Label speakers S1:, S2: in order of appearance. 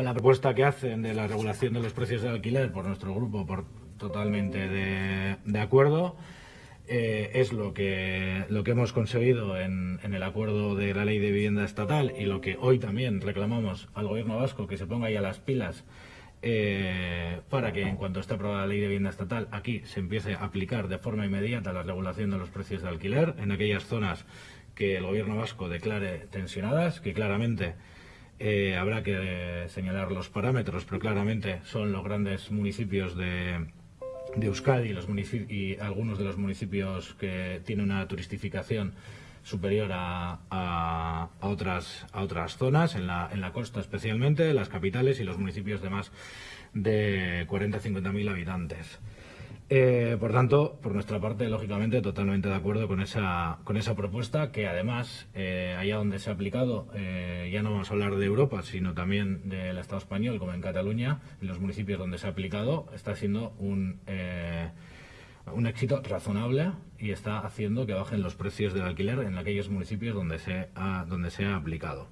S1: con la propuesta que hacen de la regulación de los precios del alquiler por nuestro grupo por totalmente de, de acuerdo. Eh, es lo que, lo que hemos conseguido en, el acuerdo de la ley de vivienda estatal y lo que hoy también reclamamos al gobierno vasco que se ponga ahí a las pilas eh, para que en cuanto esté aprobada la ley de vivienda estatal aquí se empiece a aplicar de forma inmediata la regulación de los precios de alquiler en aquellas zonas que el gobierno vasco declare tensionadas, que claramente eh, habrá que señalar los parámetros, pero claramente son los grandes municipios de, de Euskadi los y algunos de los municipios que tienen una turistificación superior a, a, a, otras, a otras zonas, en la, en la costa especialmente, las capitales y los municipios de más de 40-50 mil habitantes. Eh, por tanto, por nuestra parte, lógicamente, totalmente de acuerdo con esa, con esa propuesta, que además, eh, allá donde se ha aplicado, eh, ya no vamos a hablar de Europa, sino también del Estado español, como en Cataluña, en los municipios donde se ha aplicado, está siendo un, eh, un éxito razonable y está haciendo que bajen los precios del alquiler en aquellos municipios donde se ha, donde se ha aplicado.